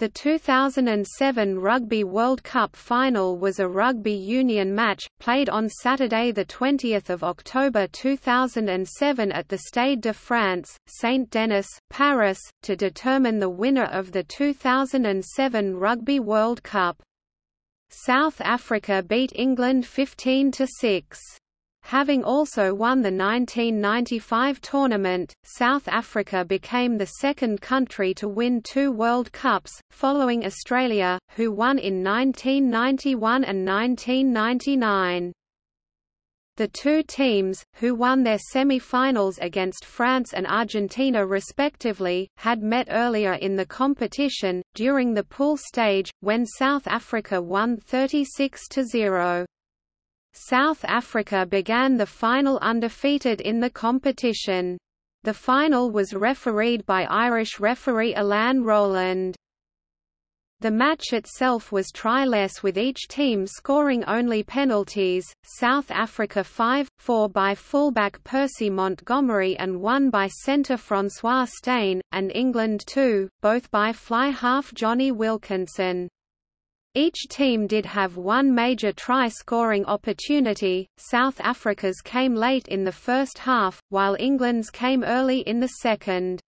The 2007 Rugby World Cup final was a rugby union match, played on Saturday 20 October 2007 at the Stade de France, Saint-Denis, Paris, to determine the winner of the 2007 Rugby World Cup. South Africa beat England 15–6. Having also won the 1995 tournament, South Africa became the second country to win two World Cups, following Australia, who won in 1991 and 1999. The two teams, who won their semi-finals against France and Argentina respectively, had met earlier in the competition, during the pool stage, when South Africa won 36–0. South Africa began the final undefeated in the competition. The final was refereed by Irish referee Alain Rolland. The match itself was tryless with each team scoring only penalties, South Africa 5-4 by fullback Percy Montgomery and 1 by centre Francois Steyn, and England 2, both by fly half Jonny Wilkinson. Each team did have one major try-scoring opportunity, South Africa's came late in the first half, while England's came early in the second.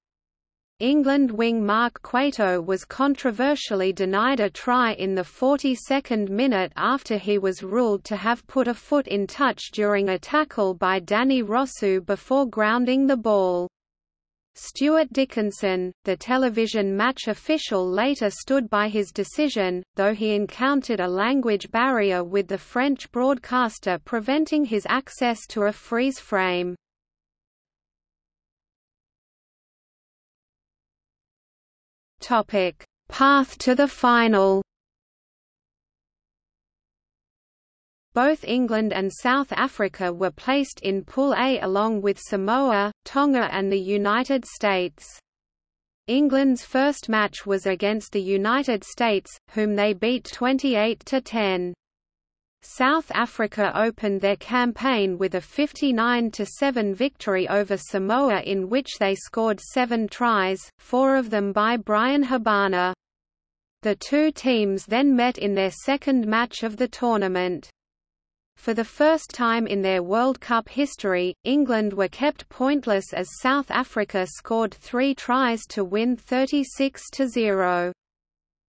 England wing Mark Cueto was controversially denied a try in the 42nd minute after he was ruled to have put a foot in touch during a tackle by Danie Rossouw before grounding the ball. Stuart Dickinson, the television match official later stood by his decision, though he encountered a language barrier with the French broadcaster preventing his access to a freeze frame. Path to the final Both England and South Africa were placed in Pool A along with Samoa, Tonga and the United States. England's first match was against the United States, whom they beat 28–10. South Africa opened their campaign with a 59–7 victory over Samoa in which they scored seven tries, four of them by Bryan Habana. The two teams then met in their second match of the tournament. For the first time in their World Cup history, England were kept pointless as South Africa scored three tries to win 36–0.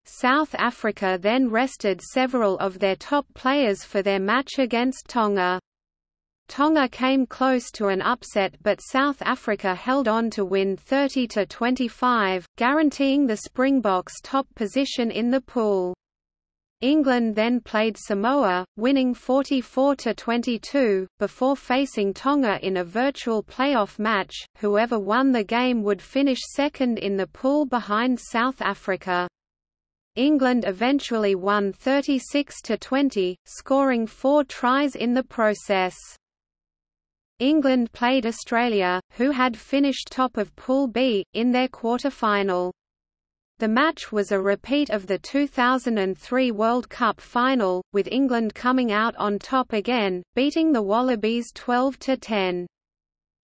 South Africa then rested several of their top players for their match against Tonga. Tonga came close to an upset but South Africa held on to win 30–25, guaranteeing the Springboks top position in the pool. England then played Samoa, winning 44–22, before facing Tonga in a virtual playoff match, whoever won the game would finish second in the pool behind South Africa. England eventually won 36–20, scoring four tries in the process. England played Australia, who had finished top of Pool B, in their quarter-final. The match was a repeat of the 2003 World Cup final, with England coming out on top again, beating the Wallabies 12–10.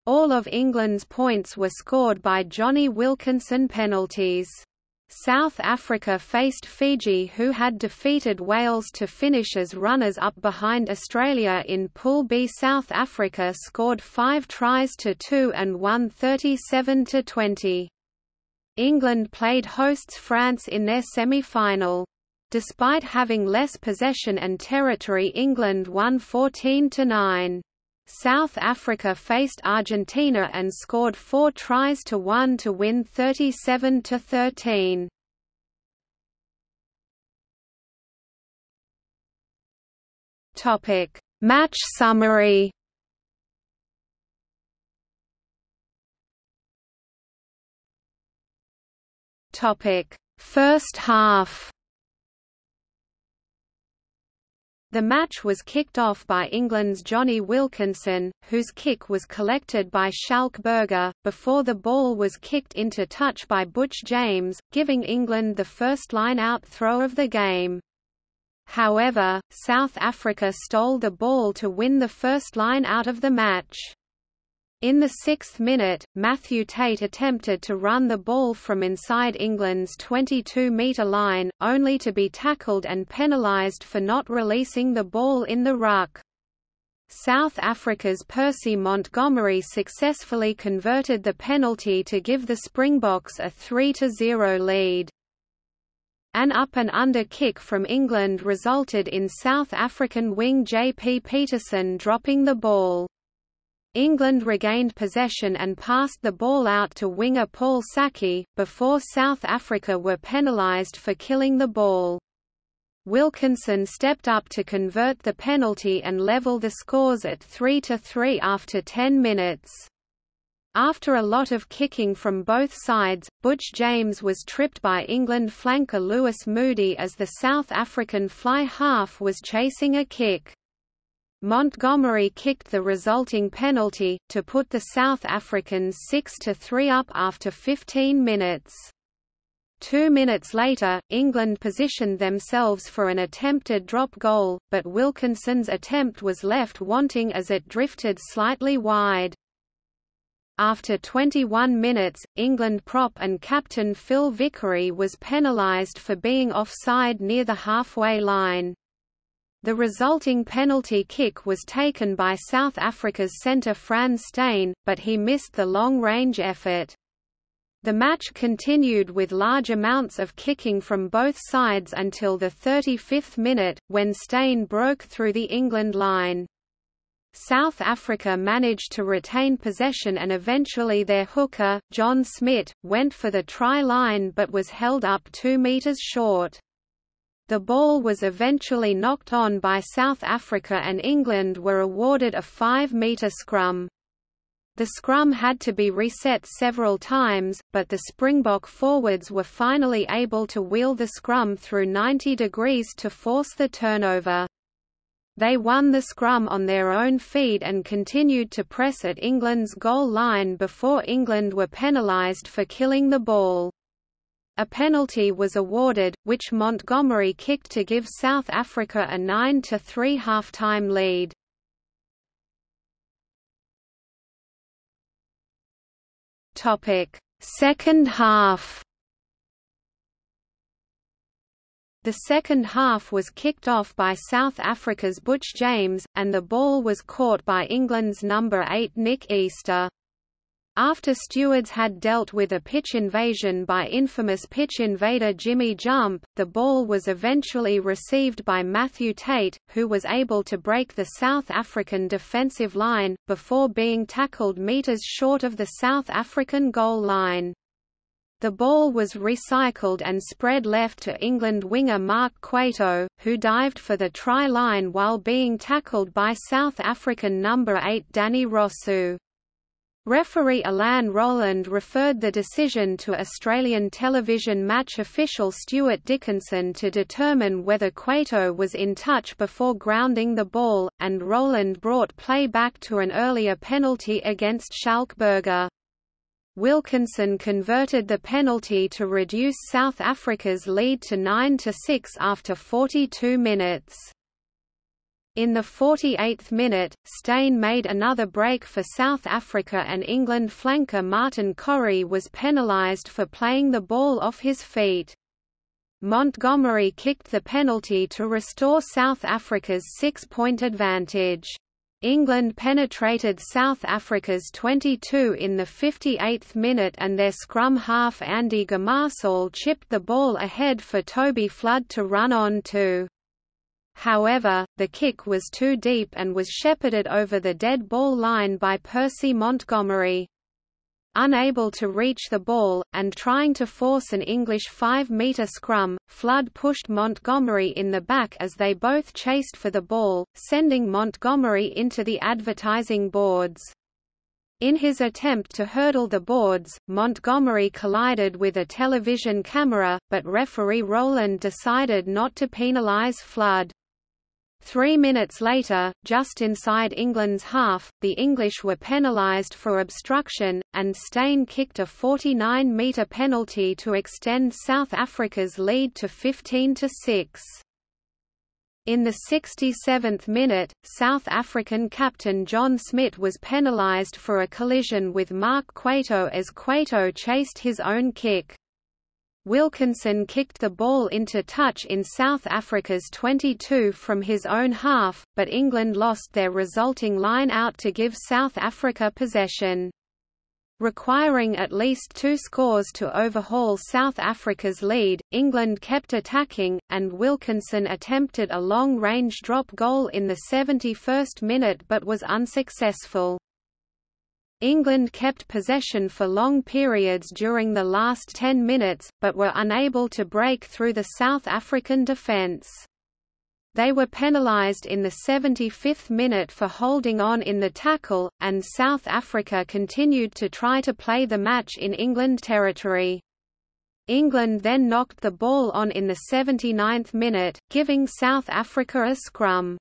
All of England's points were scored by Jonny Wilkinson penalties. South Africa faced Fiji who had defeated Wales to finish as runners-up behind Australia in Pool B. South Africa scored five tries to two and won 37–20. England played hosts France in their semi-final. Despite having less possession and territory England won 14–9. South Africa faced Argentina and scored four tries to one to win 37 to 13. Match summary Topic: First half. The match was kicked off by England's Jonny Wilkinson, whose kick was collected by Schalk Burger, before the ball was kicked into touch by Butch James, giving England the first line-out throw of the game. However, South Africa stole the ball to win the first line out of the match. In the sixth minute, Mathew Tait attempted to run the ball from inside England's 22-metre line, only to be tackled and penalised for not releasing the ball in the ruck. South Africa's Percy Montgomery successfully converted the penalty to give the Springboks a 3–0 lead. An up-and-under kick from England resulted in South African wing J. P. Pietersen dropping the ball. England regained possession and passed the ball out to winger Paul Sackey, before South Africa were penalised for killing the ball. Wilkinson stepped up to convert the penalty and level the scores at 3–3 after 10 minutes. After a lot of kicking from both sides, Butch James was tripped by England flanker Lewis Moody as the South African fly half was chasing a kick. Montgomery kicked the resulting penalty, to put the South Africans 6–3 up after 15 minutes. Two minutes later, England positioned themselves for an attempted drop goal, but Wilkinson's attempt was left wanting as it drifted slightly wide. After 21 minutes, England prop and captain Phil Vickery was penalised for being offside near the halfway line. The resulting penalty kick was taken by South Africa's centre Frans Steyn, but he missed the long-range effort. The match continued with large amounts of kicking from both sides until the 35th minute, when Steyn broke through the England line. South Africa managed to retain possession and eventually their hooker, John Smit, went for the try line but was held up two metres short. The ball was eventually knocked on by South Africa and England were awarded a 5-metre scrum. The scrum had to be reset several times, but the Springbok forwards were finally able to wheel the scrum through 90 degrees to force the turnover. They won the scrum on their own feed and continued to press at England's goal line before England were penalised for killing the ball. A penalty was awarded, which Montgomery kicked to give South Africa a 9–3 half-time lead. Second half The second half was kicked off by South Africa's Butch James, and the ball was caught by England's number 8 Nick Easter. After stewards had dealt with a pitch invasion by infamous pitch invader Jimmy Jump, the ball was eventually received by Mathew Tait, who was able to break the South African defensive line, before being tackled metres short of the South African goal line. The ball was recycled and spread left to England winger Mark Cueto, who dived for the try line while being tackled by South African number 8 Danie Rossouw. Referee Alain Rolland referred the decision to Australian television match official Stuart Dickinson to determine whether Cueto was in touch before grounding the ball, and Rolland brought play back to an earlier penalty against Schalk Burger. Wilkinson converted the penalty to reduce South Africa's lead to 9–6 after 42 minutes. In the 48th minute, Steyn made another break for South Africa and England flanker Martin Corry was penalised for playing the ball off his feet. Montgomery kicked the penalty to restore South Africa's six-point advantage. England penetrated South Africa's 22 in the 58th minute and their scrum half Andy Gomarsall chipped the ball ahead for Toby Flood to run on to. However, the kick was too deep and was shepherded over the dead ball line by Percy Montgomery. Unable to reach the ball, and trying to force an English 5-metre scrum, Flood pushed Montgomery in the back as they both chased for the ball, sending Montgomery into the advertising boards. In his attempt to hurdle the boards, Montgomery collided with a television camera, but referee Rolland decided not to penalise Flood. Three minutes later, just inside England's half, the English were penalised for obstruction, and Steyn kicked a 49-metre penalty to extend South Africa's lead to 15–6. In the 67th minute, South African captain John Smit was penalised for a collision with Mark Cueto as Cueto chased his own kick. Wilkinson kicked the ball into touch in South Africa's 22 from his own half, but England lost their resulting line out to give South Africa possession requiring at least two scores to overhaul South Africa's lead. England kept attacking, and Wilkinson attempted a long-range drop goal in the 71st minute but was unsuccessful. England kept possession for long periods during the last 10 minutes, but were unable to break through the South African defence. They were penalised in the 75th minute for holding on in the tackle, and South Africa continued to try to play the match in England territory. England then knocked the ball on in the 79th minute, giving South Africa a scrum.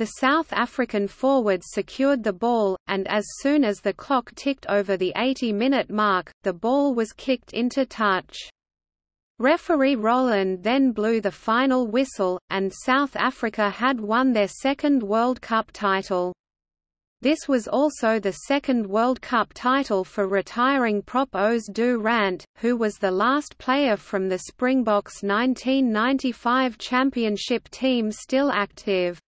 The South African forward secured the ball, and as soon as the clock ticked over the 80-minute mark, the ball was kicked into touch. Referee Rolland then blew the final whistle, and South Africa had won their second World Cup title. This was also the second World Cup title for retiring prop Os du Randt, who was the last player from the Springboks 1995 championship team still active.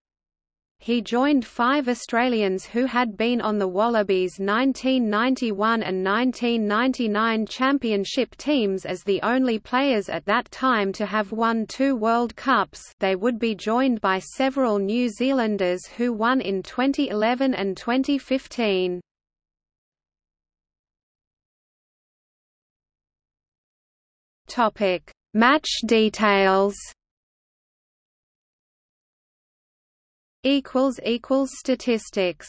He joined five Australians who had been on the Wallabies 1991 and 1999 championship teams as the only players at that time to have won two World Cups they would be joined by several New Zealanders who won in 2011 and 2015. Match details equals equals statistics